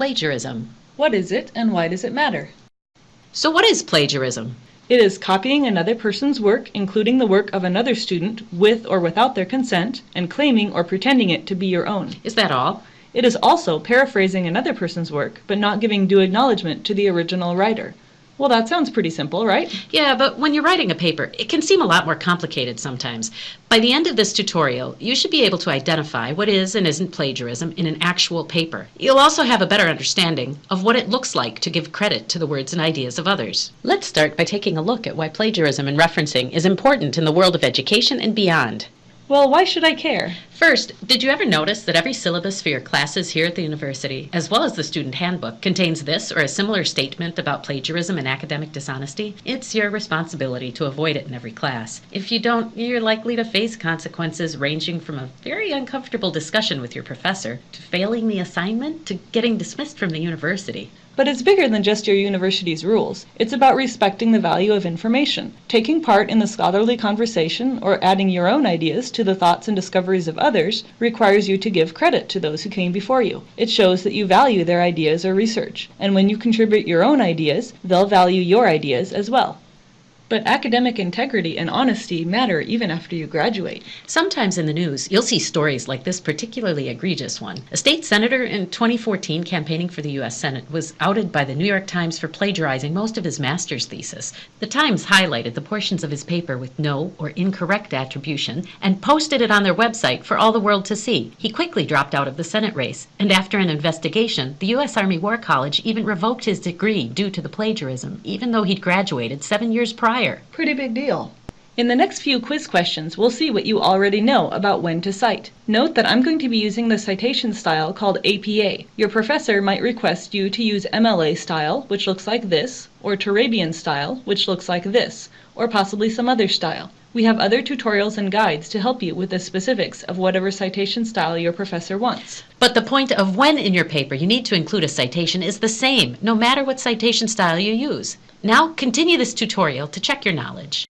plagiarism. What is it and why does it matter? So what is plagiarism? It is copying another person's work, including the work of another student, with or without their consent, and claiming or pretending it to be your own. Is that all? It is also paraphrasing another person's work, but not giving due acknowledgement to the original writer. Well, that sounds pretty simple, right? Yeah, but when you're writing a paper, it can seem a lot more complicated sometimes. By the end of this tutorial, you should be able to identify what is and isn't plagiarism in an actual paper. You'll also have a better understanding of what it looks like to give credit to the words and ideas of others. Let's start by taking a look at why plagiarism and referencing is important in the world of education and beyond. Well, why should I care? First, did you ever notice that every syllabus for your classes here at the university, as well as the student handbook, contains this or a similar statement about plagiarism and academic dishonesty? It's your responsibility to avoid it in every class. If you don't, you're likely to face consequences ranging from a very uncomfortable discussion with your professor, to failing the assignment, to getting dismissed from the university. But it's bigger than just your university's rules. It's about respecting the value of information. Taking part in the scholarly conversation or adding your own ideas to the thoughts and discoveries of others requires you to give credit to those who came before you. It shows that you value their ideas or research. And when you contribute your own ideas, they'll value your ideas as well. But academic integrity and honesty matter even after you graduate. Sometimes in the news, you'll see stories like this particularly egregious one. A state senator in 2014 campaigning for the U.S. Senate was outed by the New York Times for plagiarizing most of his master's thesis. The Times highlighted the portions of his paper with no or incorrect attribution and posted it on their website for all the world to see. He quickly dropped out of the Senate race, and after an investigation, the U.S. Army War College even revoked his degree due to the plagiarism, even though he'd graduated seven years prior. Pretty big deal. In the next few quiz questions, we'll see what you already know about when to cite. Note that I'm going to be using the citation style called APA. Your professor might request you to use MLA style, which looks like this, or Turabian style, which looks like this, or possibly some other style. We have other tutorials and guides to help you with the specifics of whatever citation style your professor wants. But the point of when in your paper you need to include a citation is the same, no matter what citation style you use. Now continue this tutorial to check your knowledge.